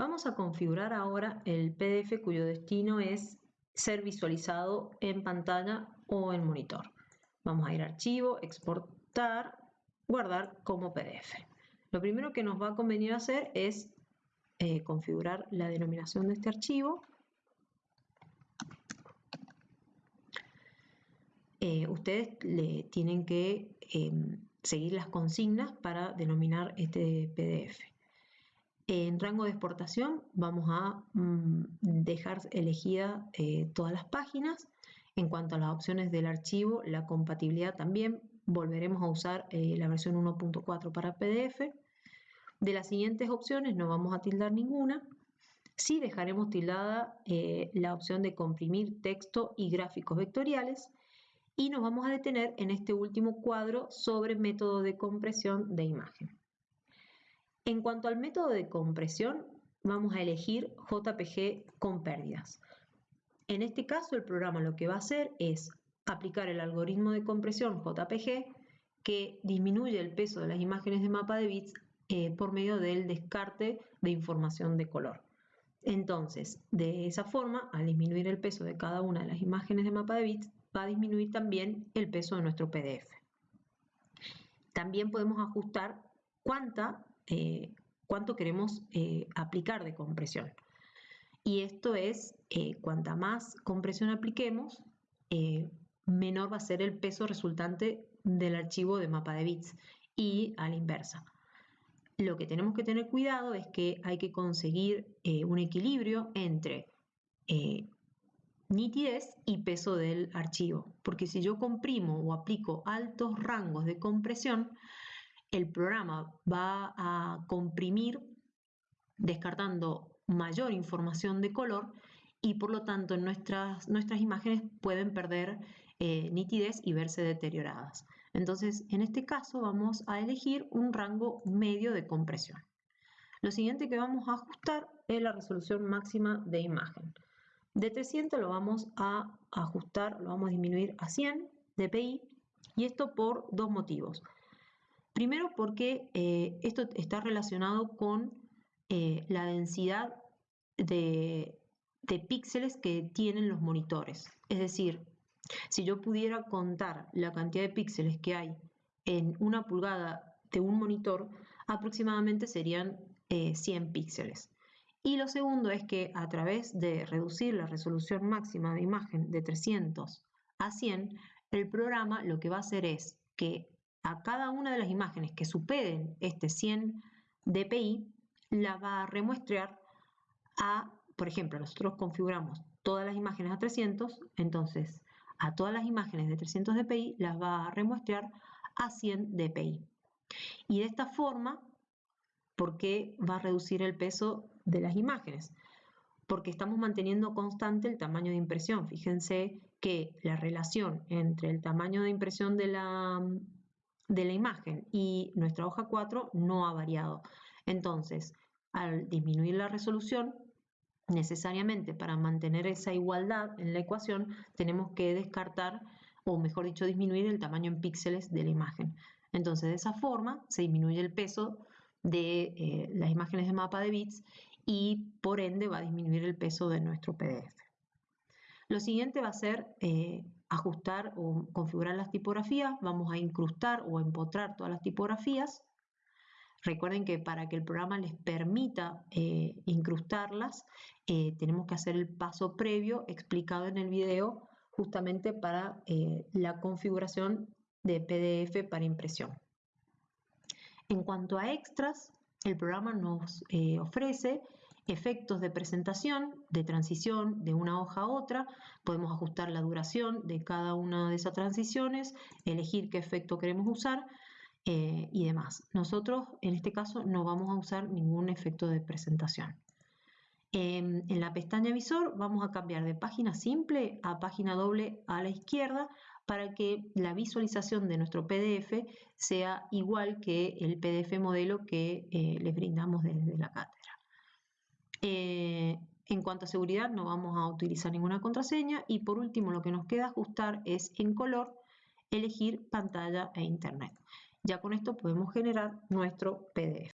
Vamos a configurar ahora el PDF cuyo destino es ser visualizado en pantalla o en monitor. Vamos a ir a Archivo, Exportar, Guardar como PDF. Lo primero que nos va a convenir hacer es eh, configurar la denominación de este archivo. Eh, ustedes le tienen que em, seguir las consignas para denominar este PDF. En rango de exportación vamos a mm, dejar elegidas eh, todas las páginas. En cuanto a las opciones del archivo, la compatibilidad también, volveremos a usar eh, la versión 1.4 para PDF. De las siguientes opciones no vamos a tildar ninguna. Sí dejaremos tildada eh, la opción de comprimir texto y gráficos vectoriales y nos vamos a detener en este último cuadro sobre método de compresión de imagen. En cuanto al método de compresión, vamos a elegir JPG con pérdidas. En este caso, el programa lo que va a hacer es aplicar el algoritmo de compresión JPG que disminuye el peso de las imágenes de mapa de bits eh, por medio del descarte de información de color. Entonces, de esa forma, al disminuir el peso de cada una de las imágenes de mapa de bits, va a disminuir también el peso de nuestro PDF. También podemos ajustar cuánta eh, cuánto queremos eh, aplicar de compresión. Y esto es, eh, cuanta más compresión apliquemos, menor va a ser el peso resultante del archivo de mapa de bits y a la inversa. Lo que tenemos que tener cuidado es que hay que conseguir un equilibrio entre nitidez y peso del archivo, porque si yo comprimo o aplico altos rangos de compresión, el programa va a comprimir descartando mayor información de color y por lo tanto nuestras, nuestras imágenes pueden perder eh, nitidez y verse deterioradas. Entonces, en este caso vamos a elegir un rango medio de compresión. Lo siguiente que vamos a ajustar es la resolución máxima de imagen. De 300 lo vamos a ajustar, lo vamos a disminuir a 100 dpi y esto por dos motivos. Primero porque eh, esto está relacionado con eh, la densidad de, píxeles que tienen los monitores. Es decir, si yo pudiera contar la cantidad de píxeles que hay en una pulgada de un monitor, aproximadamente serían 100 eh, píxeles. Y lo segundo es que a través de reducir la resolución máxima de imagen de 300 a 100, el programa lo que va a hacer es que a cada una de las imágenes que superen este 100 dpi, la va a remuestrear a, por ejemplo, nosotros configuramos todas las imágenes a 300, entonces a todas las imágenes de 300 dpi las va a remuestrear a 100 dpi. Y de esta forma, ¿por qué va a reducir el peso de las imágenes? Porque estamos manteniendo constante el tamaño de impresión. Fíjense que la relación entre el tamaño de impresión de la de la imagen y nuestra hoja 4 no ha variado. Entonces, al disminuir la resolución, necesariamente para mantener esa igualdad en la ecuación, tenemos que descartar, o mejor dicho, disminuir el tamaño en píxeles de la imagen. Entonces, de esa forma se disminuye el peso de eh, las imágenes de mapa de bits y por ende va a disminuir el peso de nuestro PDF. Lo siguiente va a ser eh, ajustar o configurar las tipografías, vamos a incrustar o empotrar todas las tipografías. Recuerden que para que el programa les permita eh, incrustarlas, eh, tenemos que hacer el paso previo explicado en el video justamente para la configuración de PDF para impresión. En cuanto a extras, el programa nos ofrece efectos de presentación, de transición de una hoja a otra, podemos ajustar la duración de cada una de esas transiciones, elegir qué efecto queremos usar eh, y demás. Nosotros en este caso no vamos a usar ningún efecto de presentación. En, en la pestaña visor vamos a cambiar de página simple a página doble a la izquierda para que la visualización de nuestro PDF sea igual que el PDF modelo que eh, les brindamos desde la cátedra. Eh, en cuanto a seguridad no vamos a utilizar ninguna contraseña y por último lo que nos queda ajustar es en color elegir pantalla e internet. Ya con esto podemos generar nuestro PDF.